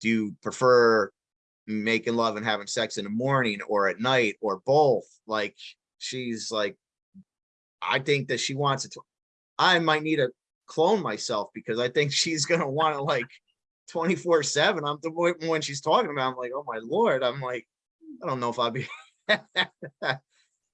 do you prefer making love and having sex in the morning or at night or both? Like, she's like, I think that she wants it to, I might need to clone myself because I think she's gonna want to like twenty-four seven. I'm the when she's talking about, I'm like, oh my lord, I'm like, I don't know if I'd be.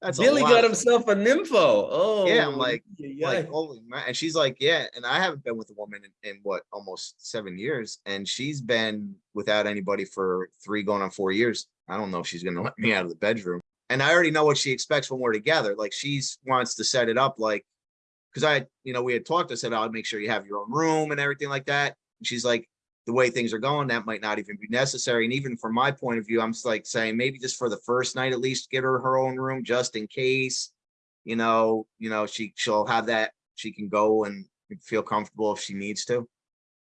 That's a Billy got himself a nympho. Oh. Yeah, I'm like- yeah, like holy man and she's like yeah and i haven't been with a woman in, in what almost seven years and she's been without anybody for three going on four years i don't know if she's gonna let me out of the bedroom and i already know what she expects when we're together like she's wants to set it up like because i you know we had talked i said oh, i'll make sure you have your own room and everything like that and she's like the way things are going that might not even be necessary and even from my point of view i'm just like saying maybe just for the first night at least get her her own room just in case you know, you know, she, she'll have that, she can go and feel comfortable if she needs to.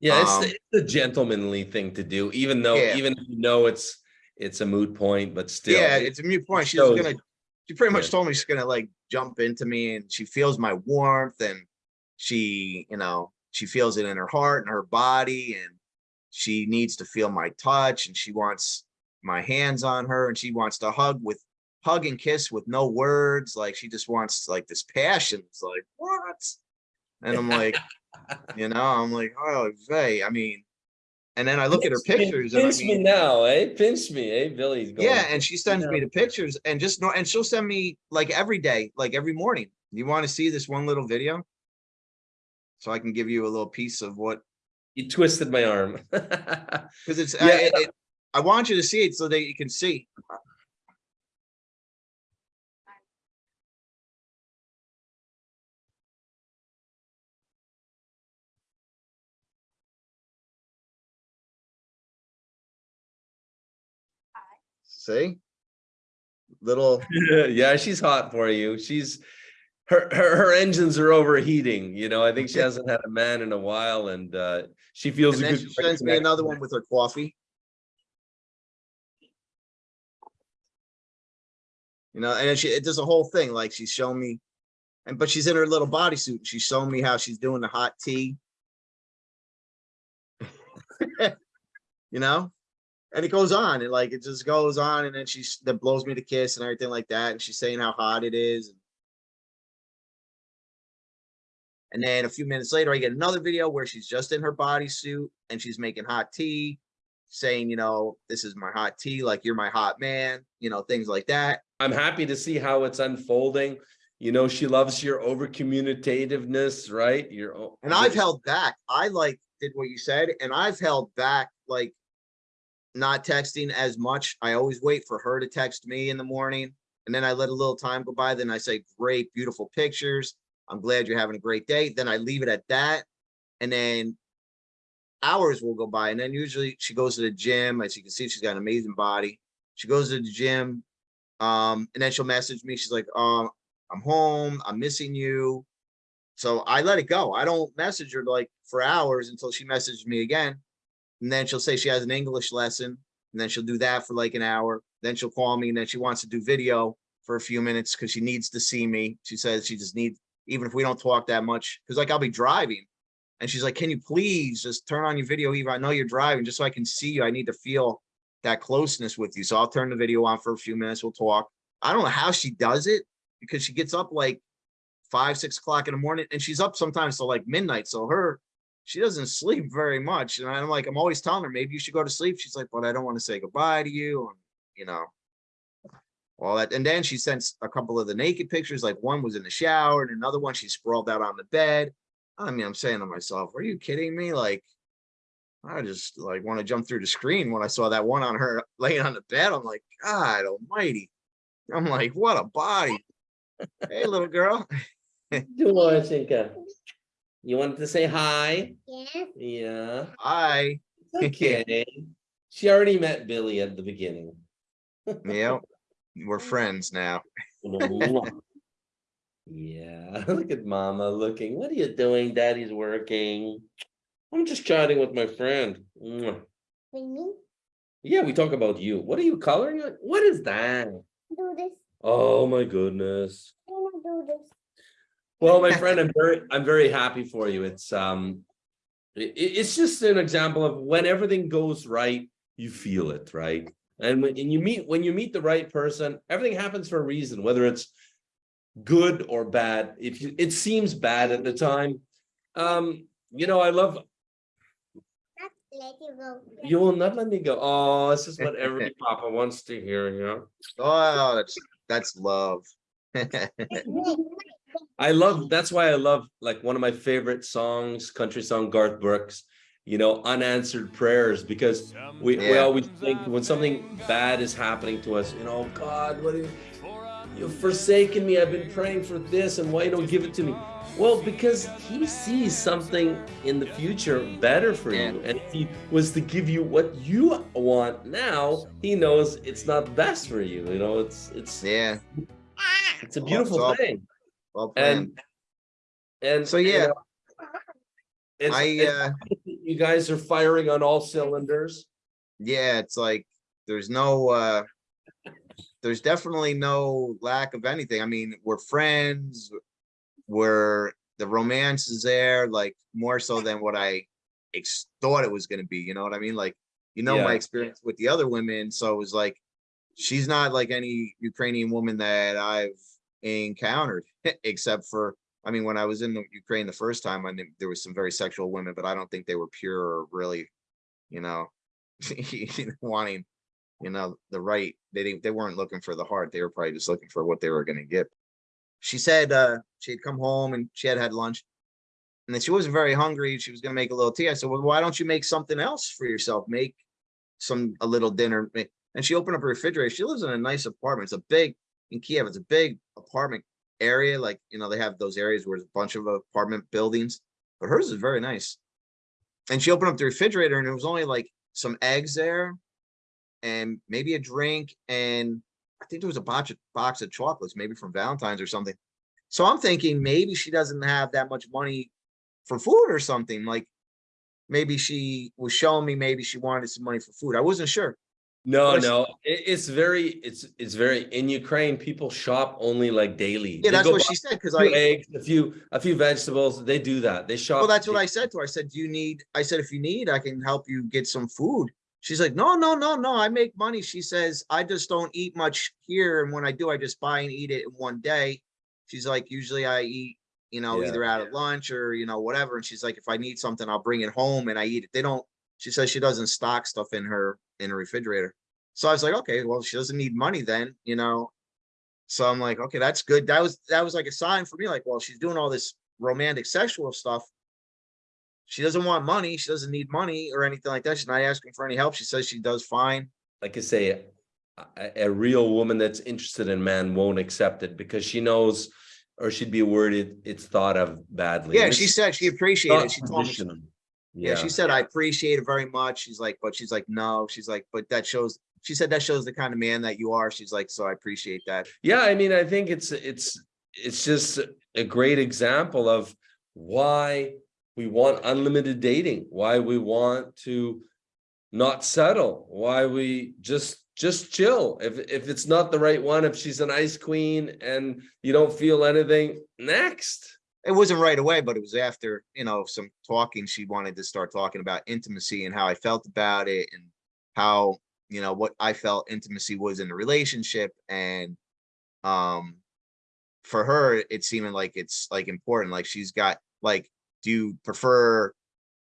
Yeah, it's, um, the- it's a gentlemanly thing to do, even though, Yeah. even if you know it's, it's a moot point, but still. Yeah, it's a mute point. She's gonna, she pretty much Yeah. told me she's gonna like jump into me and she feels my warmth and she, you know, she feels it in her heart and her body and she needs to feel my touch and she wants my hands on her and she wants to hug with hug and kiss with no words. Like she just wants like this passion. It's like, what? And I'm like, you know, I'm like, oh, hey I mean, and then I look at her Pinch me- pictures and I Pinch me mean, now, eh? Pinch me, eh? Billy's going. yeah, and she sends me the pictures and just know, and she'll send me like every day, like every morning. You want to see this one little video? So I can give you a little piece of what, You twisted my arm. because it's, I, Yeah. it- it- I want you to see it so that you can see. See? Little, Yeah, she's hot for you. She's, her, her, her engines are overheating, you know, I think she hasn't had a man in a while and, uh, she feels and a then good. she sends me another one with her coffee. You know, and she, it does a whole thing, like she's showing me, and but she's in her little bodysuit. She's showing me how she's doing the hot tea. You know? And it goes on, and like it just goes on, and then she's that blows me the kiss and everything like that, and she's saying how hot it is. And then a few minutes later, I get another video where she's just in her bodysuit and she's making hot tea, saying, you know, this is my hot tea, like you're my hot man, you know, things like that. I'm happy to see how it's unfolding. You know, she loves your over communicativeness, right? Your. And I've held back. I like did what you said, and I've held back like not texting as much. I always wait for her to text me in the morning, and then I let a little time go by. Then I say, "Great, beautiful pictures. I'm glad you're having a great day." Then I leave it at that, and then hours will go by, and then usually she goes to the gym. As you can see, she's got an amazing body. She goes to the gym, um, and then she'll message me. She's like, oh, I'm home. I'm missing you." So I let it go. I don't message her like for hours until she messages me again. And then she'll say she has an English lesson and then she'll do that for like an hour. Then she'll call me and then she wants to do video for a few minutes because she needs to see me. She says she just needs, even if we don't talk that much, because like I'll be driving. And she's like, can you please just turn on your video? Eva, I know you're driving just so I can see you. I need to feel that closeness with you. So I'll turn the video on for a few minutes. We'll talk. I don't know how she does it because she gets up like five, six o'clock in the morning and she's up sometimes till like midnight. So her, she doesn't sleep very much. And I'm like, I'm always telling her, maybe you should go to sleep. She's like, but I don't want to say goodbye to you. And, you know, all that. And then she sent a couple of the naked pictures. Like one was in the shower and another one, she sprawled out on the bed. I mean, I'm saying to myself, are you kidding me? Like, I just like want to jump through the screen when I saw that one on her laying on the bed. I'm like, God almighty. I'm like, what a body. Hey, little girl. Do I think, uh, You wanted to say hi? Yeah. Yeah, Hi. okay. She already met Billy at the beginning. Yeah, we're friends now. Yeah, look at mama looking. What are you doing? Daddy's working. I'm just chatting with my friend. Mwah. Yeah, we talk about you. What are you coloring? on? What is that? do this. Oh my goodness. I do this. Well, my friend, I'm very, I'm very happy for you. It's, um, i- i- it's just an example of when everything goes right, you feel it, right? And when and you meet, when you meet the right person, everything happens for a reason, whether it's good or bad. If you, it seems bad at the time, um, you know, I love, you you will not let me go. Oh, this is what every papa wants to hear, you know? Oh, that's, that's love. I love, that's why I love, like, one of my favorite songs, country song, Garth Brooks, you know, unanswered prayers, because we, we always think when something bad is happening to us, you know, God, what have you've forsaken me, I've been praying for this, and why you don't give it to me? Well, because he sees something in the future better for Yeah. you, and if he was to give you what you want now, he knows it's not best for you, you know, it's, it's, Yeah, it's a beautiful so- thing. well. And, and So, you yeah. know, it's, I, it's- uh, you guys are firing on all cylinders. yeah, it's like, there's no, uh, there's definitely no lack of anything. I mean, we're friends. We're, the romance is there, like, more so than what I ex- thought it was gonna be, you know what I mean? Like, you know, my experience with the other women, so it was like, she's not like any Ukrainian woman that I've encountered, except for, I mean, when I was in the Ukraine the first time, I think there was some very sexual women, but I don't think they were pure or really, you know, wanting, you know, the right, they they weren't looking for the heart. They were probably just looking for what they were gonna get. She said, uh, she had come home and she had had lunch. And then she wasn't very hungry. She was gonna make a little tea. I said, well, why don't you make something else for yourself? Make some, a little dinner. And she opened up her refrigerator. She lives in a nice apartment. It's a big, in Kiev, it's a big apartment area. Like, you know, they have those areas where there's a bunch of apartment buildings, but hers is very nice. And she opened up the refrigerator and it was only like some eggs there and maybe a drink and I think there was a box of box of chocolates, maybe from Valentine's or something. So I'm thinking maybe she doesn't have that much money for food or something, like maybe she was showing me maybe she wanted some money for food. I wasn't sure. No, But I s- no, it, it's very, it's, it's very, in Ukraine, people shop only like daily. Yeah, They that's what she said, because I, Eggs, a few, a few vegetables, they do that, they shop. well, that's what I said to her. I said, do you need, I said, if you need, I can help you get some food. She's like, no, no, no, no, I make money. She says, I just don't eat much here. And when I do, I just buy and eat it in one day. She's like, usually I eat, you know, Yeah. either out at lunch or, you know, whatever. And she's like, if I need something, I'll bring it home and I eat it. They don't, she says she doesn't stock stuff in her, in her refrigerator. So I was like, okay, well, she doesn't need money then, you know? So I'm like, okay, that's good. That was, that was like a sign for me, like, well, she's doing all this romantic sexual stuff. She doesn't want money. She doesn't need money or anything like that. She's not asking for any help. She says she does fine. Like I say, a, a real woman that's interested in man won't accept it because she knows, or she'd be worried it's thought of badly. Yeah, she said she appreciated it. She told me, traditional. yeah, she said, I appreciate it very much. She's like, but she's like, no, she's like, but that shows, she said that shows the kind of man that you are. She's like, so I appreciate that. Yeah, I mean, I think it's, it's, it's just a great example of why we want unlimited dating, why we want to not settle, why we just, just chill. If, if it's not the right one, if she's an ice queen and you don't feel anything, next. It wasn't right away, but it was after, you know, some talking. She wanted to start talking about intimacy and how I felt about it and how, you know, what I felt intimacy was in the relationship and um for her, it's seeming like it's like important. Like she's got like, do you prefer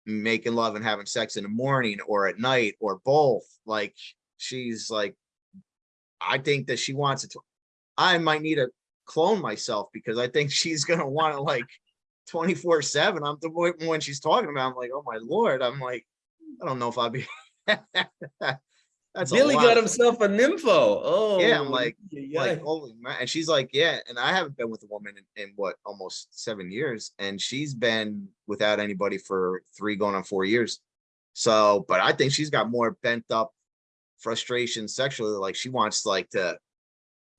making love and having sex in the morning or at night or both? Like she's like, I think that she wants it to. I might need to clone myself because I think she's gonna want to like 24 seven. I'm the when she's talking about, I'm like, oh my lord. I'm like, I don't know if I'll be. That's Billy got himself a nympho. Oh. Yeah. I'm like- yeah. like holy man and she's like yeah and i haven't been with a woman in, in what almost seven years and she's been without anybody for three going on four years so but i think she's got more pent up frustration sexually like she wants like to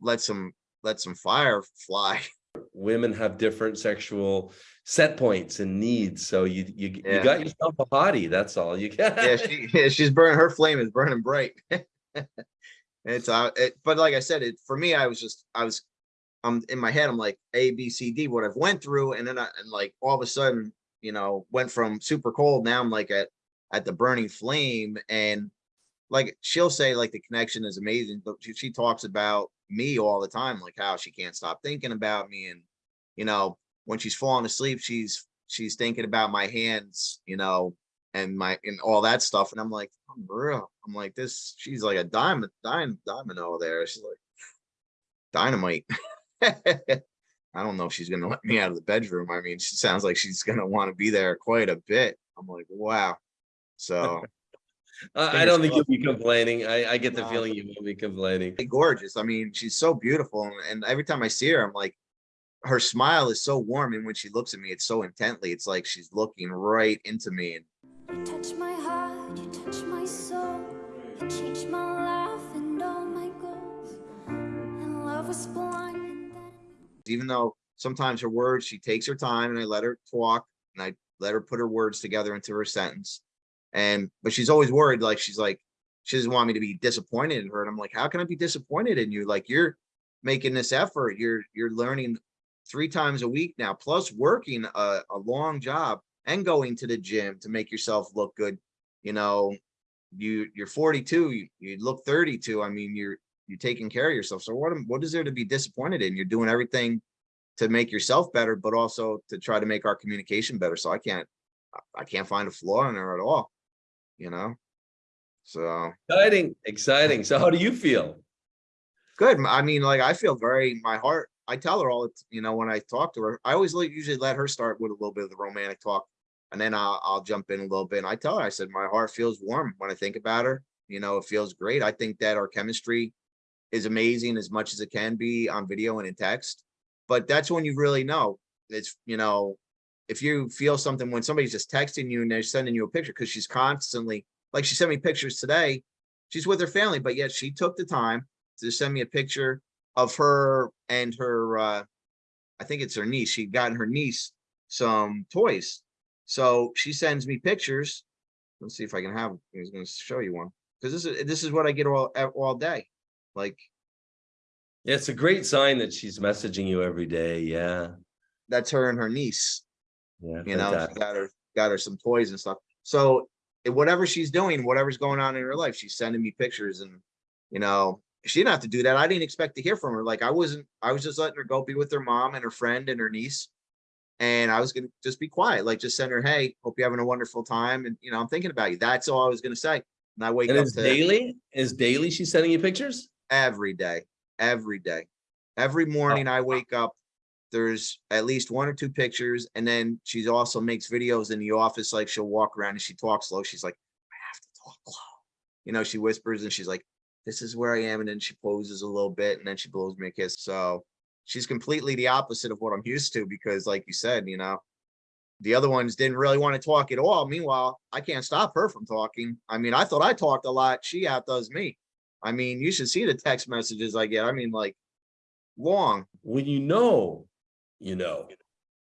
let some let some fire fly women have different sexual set points and needs. So you you you got yourself a hottie. That's all you got. yeah she yeah, she's burning her flame is burning bright it's uh it, but like i said it for me i was just i was i'm in my head i'm like a b c d what i've went through and then i and like all of a sudden you know went from super cold now i'm like at at the burning flame and like, she'll say like the connection is amazing, but she, she talks about me all the time, like how she can't stop thinking about me and, you know, when she's falling asleep, she's, she's thinking about my hands, you know, and my, and all that stuff. And I'm like, oh, I'm real. I'm like, this, she's like a diamond, diamond, domino there. She's like dynamite. I don't know if she's gonna let me out of the bedroom. I mean, she sounds like she's gonna want to be there quite a bit. I'm like, wow. So I, I don't think you'll be complaining. I, I get the No. feeling you won't be complaining. gorgeous. I mean, she's so beautiful. and- And every time I see her, I'm like, her smile is so warm. And when she looks at me, it's so intently. It's like she's looking right into me. And You touch my heart, you touch my soul. You change my life and all my goals. And love was blind and then. even though sometimes her words, she takes her time and I let her talk and I let her put her words together into her sentence. And, but she's always worried, like, she's like, she doesn't want me to be disappointed in her. And I'm like, how can I be disappointed in you? Like, you're making this effort. You're, you're learning three times a week now, plus working a, a long job and going to the gym to make yourself look good. You know, you, you're 42, you, you look 32. I mean, you're, you're taking care of yourself. So what, what is there to be disappointed in? You're doing everything to make yourself better, but also to try to make our communication better. So I can't, I can't find a flaw in her at all, you know? So, Exciting, exciting. So how do you feel? good. I mean, like, I feel very, my heart, I tell her all, you know, when I talk to her, I always like, usually let her start with a little bit of the romantic talk. And then I'll, I'll jump in a little bit and I tell her, I said, my heart feels warm when I think about her. You know, it feels great. I think that our chemistry is amazing as much as it can be on video and in text. But that's when you really know. It's, you know, if you feel something when somebody's just texting you and they're sending you a picture, because she's constantly, like she sent me pictures today. She's with her family, but yet she took the time to send me a picture of her and her, uh, I think it's her niece. She'd gotten her niece some toys. So she sends me pictures. Let's see if I can have, I was gonna show you one. Cause this is, this is what I get all, all day. Like, Yeah, it's a great sign that she's messaging you every day. Yeah, that's her and her niece. Yeah. you know, she got her, got her some toys and stuff. So whatever she's doing, whatever's going on in her life, she's sending me pictures and, you know, she didn't have to do that. I didn't expect to hear from her. Like I wasn't, I was just letting her go be with her mom and her friend and her niece. And I was gonna just be quiet, like just send her, hey, hope you're having a wonderful time. And, you know, I'm thinking about you. That's all I was gonna say. And I wake And up is to daily, is daily she's sending you pictures? every day, every day. Every oh. morning I wake up, there's at least one or two pictures. And then she also makes videos in the office, like she'll walk around and she talks slow. She's like, I have to talk low. You know, she whispers and she's like, this is where I am. And then she poses a little bit and then she blows me a kiss. So she's completely the opposite of what I'm used to because like you said, you know, the other ones didn't really want to talk at all. Meanwhile, I can't stop her from talking. I mean, I thought I talked a lot. She outdoes me. I mean, you should see the text messages I get. I mean, like long. When you know, you know,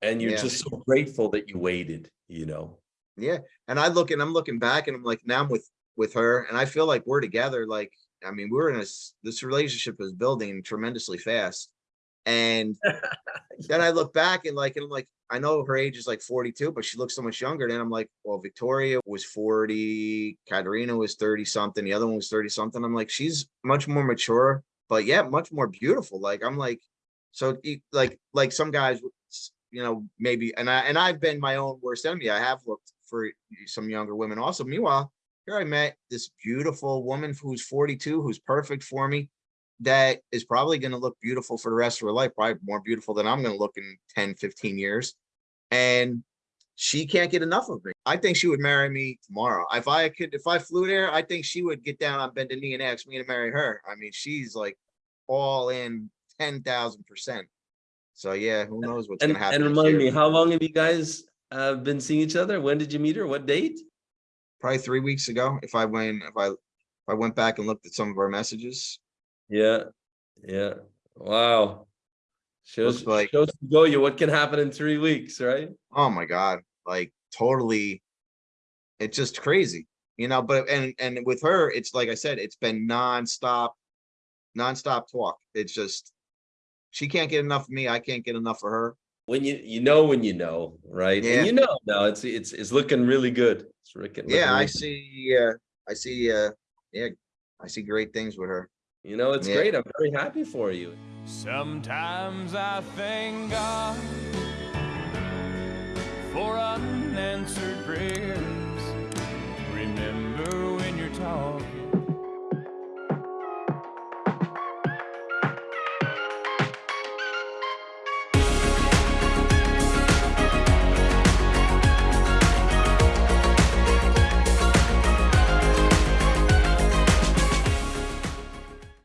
and you're Yeah. just so grateful that you waited, you know? Yeah. And I look and I'm looking back and I'm like, now I'm with, with her and I feel like we're together. Like, I mean, we're in this, this relationship is building tremendously fast. And then I look back and like, and I'm like, I know her age is like 42, but she looks so much younger. Then I'm like, well, Victoria was 40, Katerina was 30 something, the other one was 30 something. I'm like, she's much more mature, but yeah, much more beautiful. Like, I'm like, so like, like some guys, you know, maybe, and I, and I've been my own worst enemy. I have looked for some younger women also. Meanwhile, here I met this beautiful woman who's 42, who's perfect for me that is probably going to look beautiful for the rest of her life, probably more beautiful than I'm going to look in 10, 15 years. And she can't get enough of me. I think she would marry me tomorrow. If I could, if I flew there, I think she would get down on bended knee and ask me to marry her. I mean, she's like all in 10,000%. So yeah, who knows what's And, going to happen. and remind me, how long have you guys uh, been seeing each other? When did you meet her? What date? Probably three weeks ago, if I went, if I, if I went back and looked at some of our messages, Yeah, yeah. Wow. Shows, Looks like- shows to go you what can happen in three weeks, right? oh my god like totally it's just crazy you know but and and with her it's like i said it's been nonstop nonstop talk it's just she can't get enough of me. I can't get enough of her. When you you know when you know, right? Yeah. And you know now it's it's it's looking really good. It's looking, yeah, really I see. Uh, I see. Uh, yeah, I see great things with her. You know, it's yeah. great. I'm very happy for you. Sometimes I thank God for unanswered prayers. Remember when you're talking.